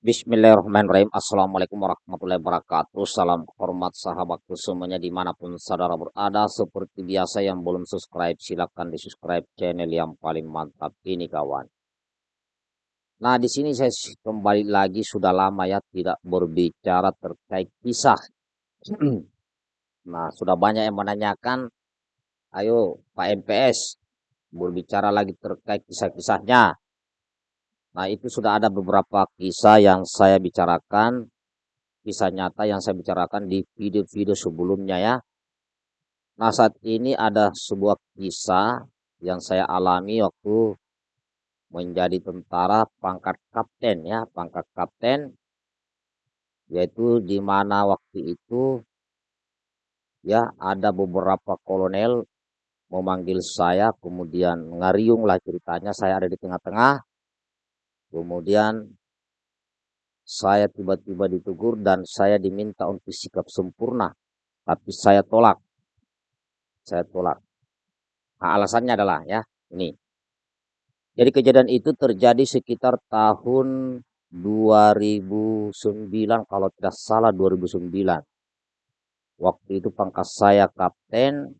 Bismillahirrahmanirrahim. Assalamualaikum warahmatullahi wabarakatuh. Salam hormat sahabatku semuanya di mana pun saudara berada. Seperti biasa yang belum subscribe silahkan di subscribe channel yang paling mantap ini kawan. Nah di sini saya kembali lagi sudah lama ya tidak berbicara terkait kisah. nah sudah banyak yang menanyakan, ayo Pak MPS berbicara lagi terkait kisah-kisahnya. Nah, itu sudah ada beberapa kisah yang saya bicarakan, kisah nyata yang saya bicarakan di video-video sebelumnya ya. Nah, saat ini ada sebuah kisah yang saya alami waktu menjadi tentara pangkat kapten ya, pangkat kapten yaitu di mana waktu itu ya ada beberapa kolonel memanggil saya kemudian ngariung lah ceritanya saya ada di tengah-tengah Kemudian saya tiba-tiba ditegur dan saya diminta untuk sikap sempurna, tapi saya tolak. Saya tolak. Nah, alasannya adalah ya, ini. Jadi kejadian itu terjadi sekitar tahun 2009 kalau tidak salah 2009. Waktu itu pangkat saya kapten.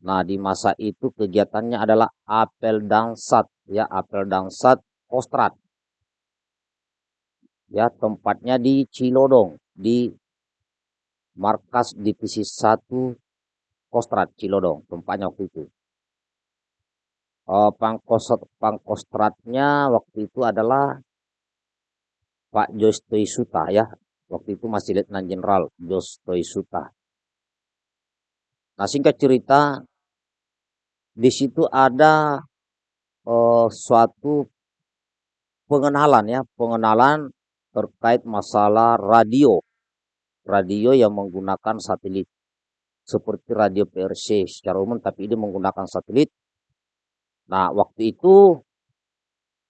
Nah, di masa itu kegiatannya adalah apel dangsat ya, apel dangsat Kostrat. Ya, tempatnya di Cilodong, di markas divisi 1 Kostrat Cilodong, tempatnya waktu itu. Uh, pangkostrat, pangkostratnya waktu itu adalah Pak Jostoi Suta ya. Waktu itu masih Letnan Jenderal Jostoi Suta. Nah singkat cerita, di situ ada uh, suatu pengenalan ya, pengenalan terkait masalah radio. Radio yang menggunakan satelit. Seperti radio PRC secara umum, tapi ini menggunakan satelit. Nah, waktu itu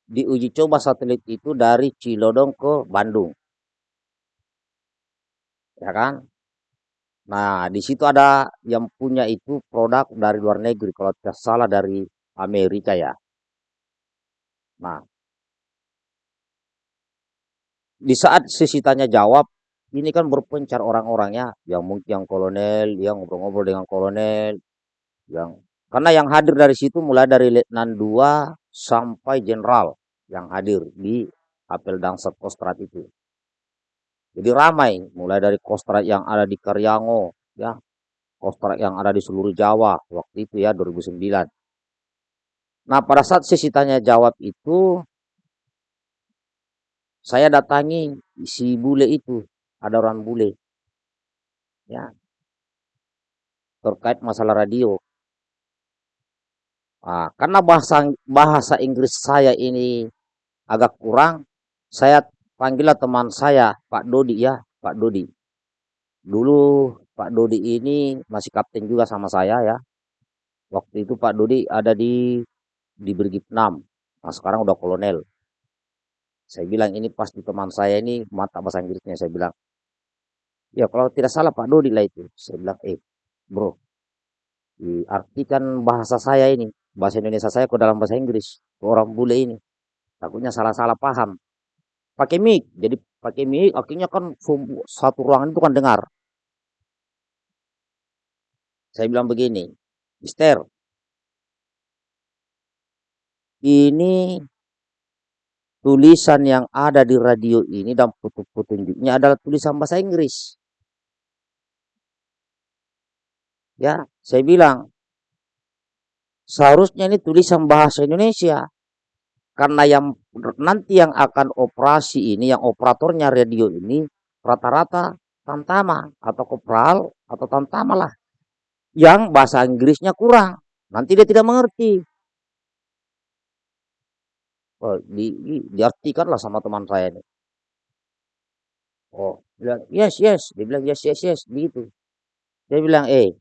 diuji coba satelit itu dari Cilodong ke Bandung. Ya kan? Nah, di situ ada yang punya itu produk dari luar negeri, kalau tidak salah dari Amerika ya. Nah, di saat sisi tanya jawab ini kan berpencar orang-orangnya yang mungkin yang kolonel yang ngobrol-ngobrol dengan kolonel yang karena yang hadir dari situ mulai dari letnan 2 sampai jenderal yang hadir di apel dangsat kostrat itu. Jadi ramai mulai dari kostrat yang ada di Karyango ya kostrat yang ada di seluruh Jawa waktu itu ya 2009 nah pada saat sesi tanya jawab itu saya datangi si bule itu, ada orang bule. Ya. Terkait masalah radio. Nah, karena bahasa bahasa Inggris saya ini agak kurang, saya panggillah teman saya, Pak Dodi ya, Pak Dodi. Dulu Pak Dodi ini masih kapten juga sama saya ya. Waktu itu Pak Dodi ada di di Brigif 6. Nah, sekarang udah kolonel. Saya bilang ini pasti teman saya ini mata bahasa Inggrisnya. Saya bilang, ya kalau tidak salah Pak Dodi lah itu. Saya bilang, eh bro, diartikan bahasa saya ini, bahasa Indonesia saya ke dalam bahasa Inggris. Ke orang bule ini. Takutnya salah-salah paham. Pakai mic, jadi pakai mic akhirnya kan satu ruangan itu kan dengar. Saya bilang begini, Mister, ini tulisan yang ada di radio ini dan petunjuknya adalah tulisan bahasa Inggris. Ya, saya bilang seharusnya ini tulisan bahasa Indonesia. Karena yang nanti yang akan operasi ini, yang operatornya radio ini rata-rata tamtama atau kopral atau tamtama lah. Yang bahasa Inggrisnya kurang. Nanti dia tidak mengerti. Oh, di, di diartikan lah sama teman saya ini. Oh, bilang yes yes, dia bilang yes yes yes, begitu. Dia bilang eh,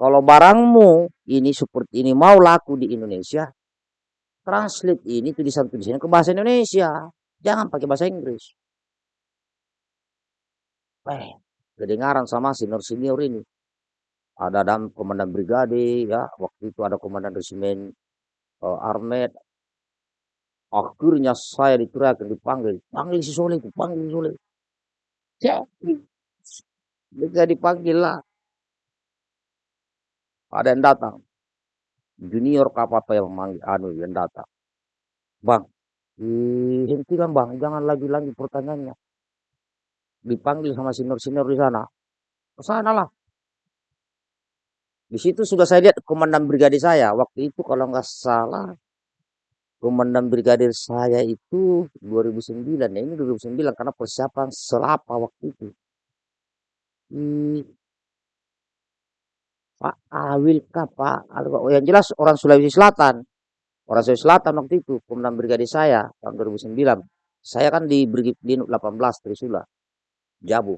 kalau barangmu ini seperti ini mau laku di Indonesia, translate ini tulisan-tulisannya ke bahasa Indonesia, jangan pakai bahasa Inggris. Eh, kedengaran sama senior-senior ini. Ada dan komandan brigade ya, waktu itu ada komandan resimen uh, armet Akhirnya saya diteriakin, dipanggil, panggil si Soleh panggil si Soleh. Saya dipanggil lah. Ada yang datang. Junior apa yang manggil, anu yang datang. Bang, hentikan bang, jangan lagi-lagi pertanyaannya. Dipanggil sama senior-senior di sana. Ke sana lah. Di situ sudah saya lihat komandan brigade saya. Waktu itu kalau nggak salah, komandan brigadir saya itu 2009. Ya ini 2009 karena persiapan selapa waktu itu. Hmm, Pak Awil kah Pak? Oh, yang jelas orang Sulawesi Selatan. Orang Sulawesi Selatan waktu itu, komandan brigade saya tahun 2009. Saya kan di Brigade 18 Trisula, Jabu.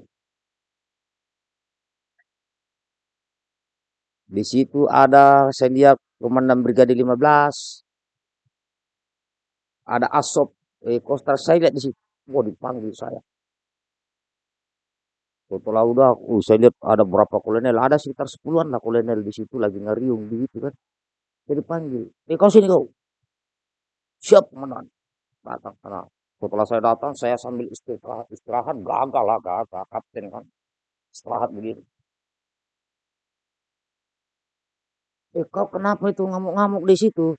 Di situ ada saya komandan brigade 15. Ada Asop, eh, Kostar saya lihat di situ. Wah dipanggil saya. Setelah udah, uh, saya lihat ada berapa kolonel, ada sekitar sepuluhan lah kolonel di situ lagi ngeriung gitu kan. Jadi panggil, eh kau sini kau. Siap komandan. Datang sana. Setelah saya datang, saya sambil istirahat, istirahat gagal lah, gagal kapten kan. Istirahat begini. Eh kau kenapa itu ngamuk-ngamuk di situ?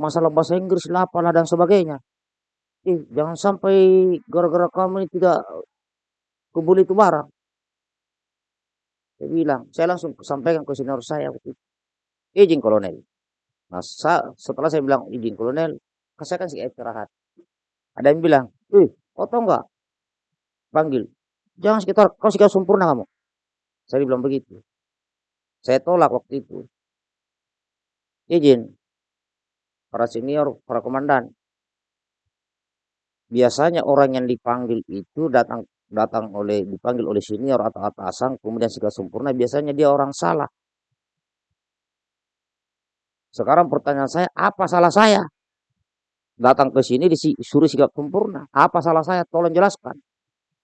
Masalah bahasa Inggris lah apalah dan sebagainya. Eh jangan sampai gara-gara kamu ini tidak kebuli itu barang. Saya bilang, saya langsung sampaikan ke senior saya. Izin kolonel. Nah, setelah saya bilang izin kolonel, saya kasih istirahat. Ada yang bilang, eh, kau tahu nggak? Panggil. Jangan sekitar, kau sekitar sempurna kamu. Saya bilang begitu. Saya tolak waktu itu izin para senior, para komandan. Biasanya orang yang dipanggil itu datang datang oleh dipanggil oleh senior atau atasan kemudian segala sempurna biasanya dia orang salah. Sekarang pertanyaan saya, apa salah saya? Datang ke sini disuruh sikap sempurna. Apa salah saya? Tolong jelaskan.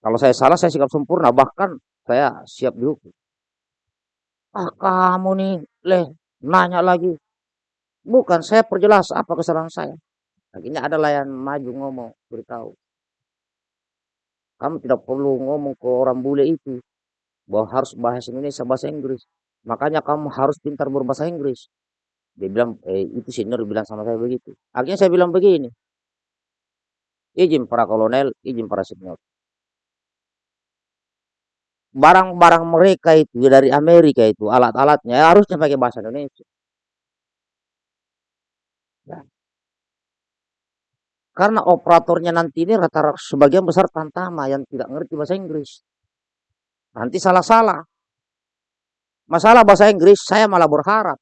Kalau saya salah, saya sikap sempurna. Bahkan saya siap dihukum. Ah, kamu nih, leh, nanya lagi. Bukan, saya perjelas apa kesalahan saya. Akhirnya ada yang maju ngomong, beritahu. Kamu tidak perlu ngomong ke orang bule itu. Bahwa harus bahasa Indonesia, bahasa Inggris. Makanya kamu harus pintar berbahasa Inggris. Dia bilang, eh, itu senior bilang sama saya begitu. Akhirnya saya bilang begini. Izin para kolonel, izin para senior. Barang-barang mereka itu dari Amerika itu, alat-alatnya harusnya pakai bahasa Indonesia. Ya. Karena operatornya nanti ini rata-rata sebagian besar tantama yang tidak ngerti bahasa Inggris. Nanti salah-salah. Masalah bahasa Inggris, saya malah berharap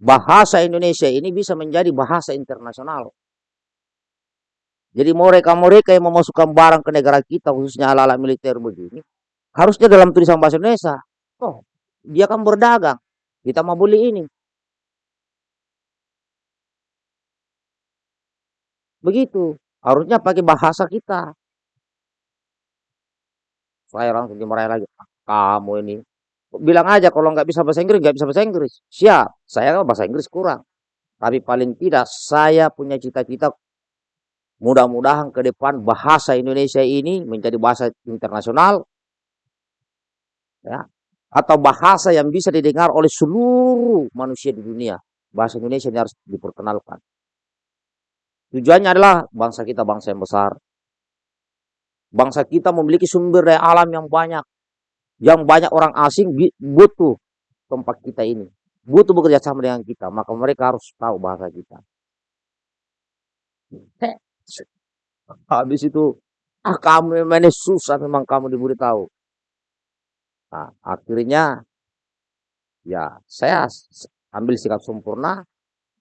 bahasa Indonesia ini bisa menjadi bahasa internasional. Jadi mereka-mereka yang memasukkan barang ke negara kita, khususnya ala-ala militer begini, harusnya dalam tulisan bahasa Indonesia. Oh, dia kan berdagang, kita mau beli ini. Begitu. Harusnya pakai bahasa kita. Saya langsung dimarahin lagi. Kamu ini. Bilang aja kalau nggak bisa bahasa Inggris, nggak bisa bahasa Inggris. Siap. Saya kan bahasa Inggris kurang. Tapi paling tidak saya punya cita-cita mudah-mudahan ke depan bahasa Indonesia ini menjadi bahasa internasional. Ya, atau bahasa yang bisa didengar oleh seluruh manusia di dunia. Bahasa Indonesia ini harus diperkenalkan. Tujuannya adalah bangsa kita bangsa yang besar. Bangsa kita memiliki sumber daya alam yang banyak. Yang banyak orang asing butuh tempat kita ini. Butuh bekerja sama dengan kita. Maka mereka harus tahu bahasa kita. Habis itu, ah kamu memang ini susah memang kamu diberitahu. Nah, akhirnya ya saya ambil sikap sempurna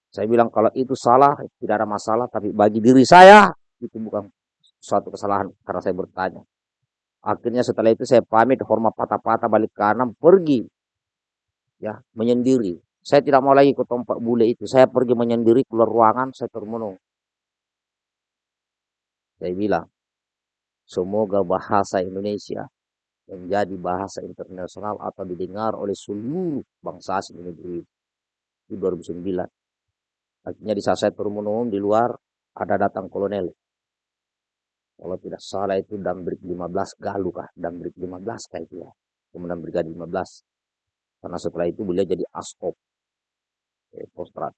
saya bilang kalau itu salah, tidak ada masalah. Tapi bagi diri saya, itu bukan suatu kesalahan karena saya bertanya. Akhirnya setelah itu saya pamit hormat patah-patah balik kanan pergi. Ya, menyendiri. Saya tidak mau lagi ke tempat bule itu. Saya pergi menyendiri keluar ruangan, saya termenung. Saya bilang, semoga bahasa Indonesia menjadi bahasa internasional atau didengar oleh seluruh bangsa asing negeri itu 2009. Akhirnya di saat saya di luar, ada datang kolonel. Kalau tidak salah itu Damrik 15 Galuh kah? Damrik 15 kah itu ya. Kemudian Brigade 15. Karena setelah itu beliau jadi askop. Eh, postrat.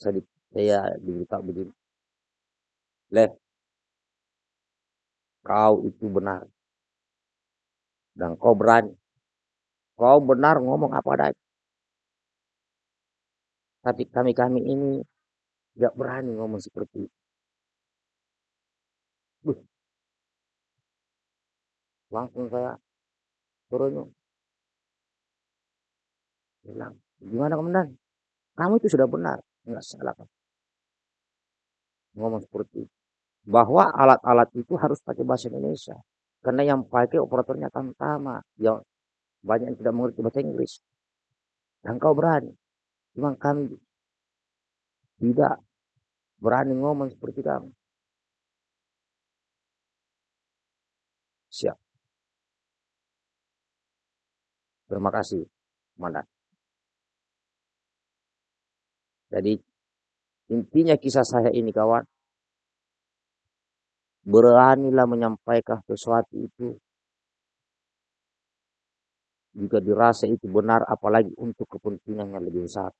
Saya, di, saya diberitahu begini. Leh, kau itu benar. Dan kau berani. Kau benar ngomong apa adanya. Tapi kami-kami ini tidak berani ngomong seperti itu. Buh. Langsung saya turun. Bilang, gimana komandan? Kamu itu sudah benar. Enggak salah. Ngomong seperti itu. Bahwa alat-alat itu harus pakai bahasa Indonesia. Karena yang pakai operatornya kan sama. Yang banyak yang tidak mengerti bahasa Inggris. Dan kau berani. Cuma kami tidak berani ngomong seperti kamu. Siap. Terima kasih, Komandan. Jadi intinya kisah saya ini kawan, beranilah menyampaikan sesuatu itu jika dirasa itu benar apalagi untuk kepentingan yang lebih besar.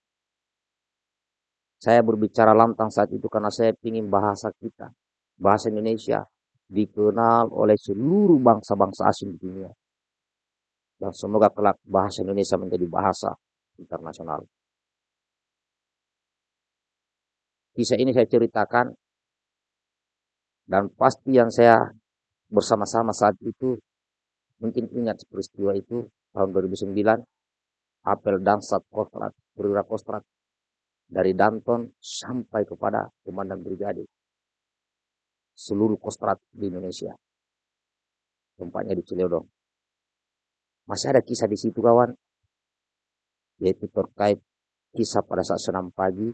Saya berbicara lantang saat itu karena saya ingin bahasa kita, bahasa Indonesia dikenal oleh seluruh bangsa-bangsa asing di dunia. Dan semoga kelak bahasa Indonesia menjadi bahasa internasional. Kisah ini saya ceritakan dan pasti yang saya bersama-sama saat itu mungkin ingat peristiwa itu tahun 2009 apel Dansat Kostrat, Perwira Kostrat dari Danton sampai kepada Komandan Brigade seluruh Kostrat di Indonesia. Tempatnya di Cileodong. Masih ada kisah di situ kawan, yaitu terkait kisah pada saat senam pagi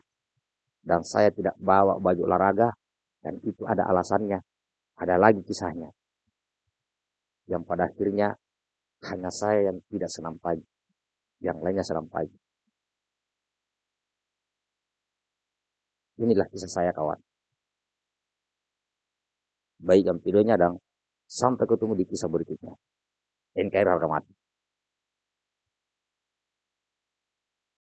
dan saya tidak bawa baju olahraga dan itu ada alasannya. Ada lagi kisahnya. Yang pada akhirnya hanya saya yang tidak senam pagi. Yang lainnya senam pagi. Inilah kisah saya kawan. Baik yang videonya dan sampai ketemu di kisah berikutnya. NKR harga mati.